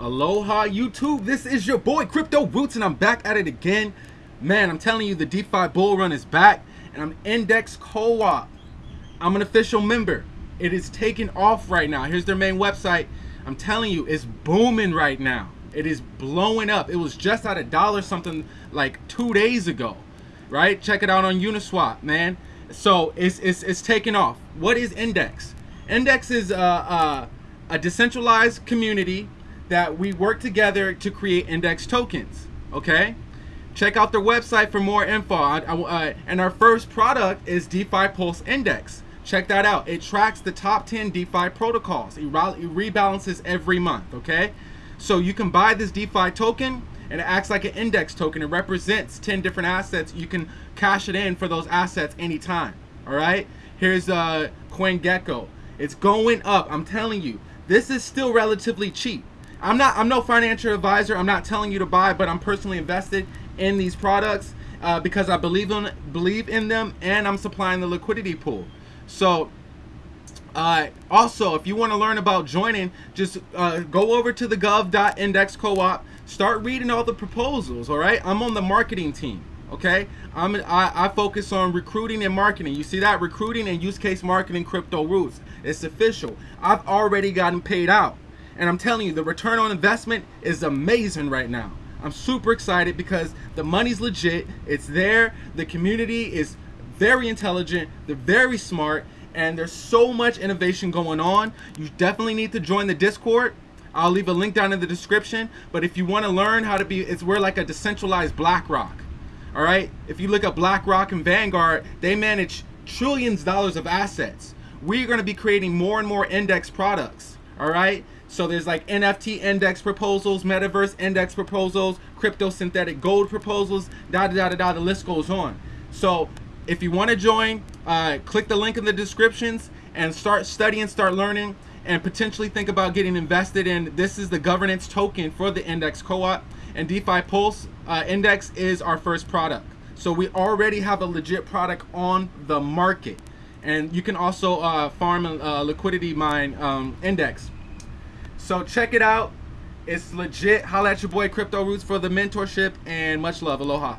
Aloha YouTube, this is your boy Crypto Roots and I'm back at it again. Man, I'm telling you the DeFi bull run is back and I'm Index Co-op. I'm an official member. It is taking off right now. Here's their main website. I'm telling you, it's booming right now. It is blowing up. It was just at a dollar something like two days ago, right? Check it out on Uniswap, man. So it's, it's, it's taking off. What is Index? Index is uh, uh, a decentralized community that we work together to create index tokens. Okay, check out their website for more info. Uh, and our first product is DeFi Pulse Index. Check that out. It tracks the top 10 DeFi protocols. It, rebalances every month. Okay, so you can buy this DeFi token and it acts like an index token. It represents 10 different assets. You can cash it in for those assets anytime. All right. Here's uh, CoinGecko. It's going up. I'm telling you, this is still relatively cheap. I'm not I'm no financial advisor. I'm not telling you to buy, but I'm personally invested in these products uh, because I believe in believe in them and I'm supplying the liquidity pool. So uh, also, if you want to learn about joining, just uh, go over to the gov.index co-op, start reading all the proposals, all right? I'm on the marketing team, okay? I'm, I, I focus on recruiting and marketing. You see that? Recruiting and use case marketing crypto roots. It's official. I've already gotten paid out. And I'm telling you, the return on investment is amazing right now. I'm super excited because the money's legit. It's there. The community is very intelligent. They're very smart. And there's so much innovation going on. You definitely need to join the Discord. I'll leave a link down in the description. But if you want to learn how to be, it's we're like a decentralized BlackRock. All right. If you look at BlackRock and Vanguard, they manage trillions of dollars of assets. We're going to be creating more and more index products. All right. So there's like NFT index proposals, metaverse index proposals, crypto synthetic gold proposals, da da da da. The list goes on. So if you want to join, uh, click the link in the descriptions and start studying, start learning, and potentially think about getting invested in. This is the governance token for the index co-op, and DeFi Pulse uh, Index is our first product. So we already have a legit product on the market, and you can also uh, farm a uh, liquidity mine um, index. So check it out. It's legit. Holla at your boy Crypto Roots for the mentorship and much love. Aloha.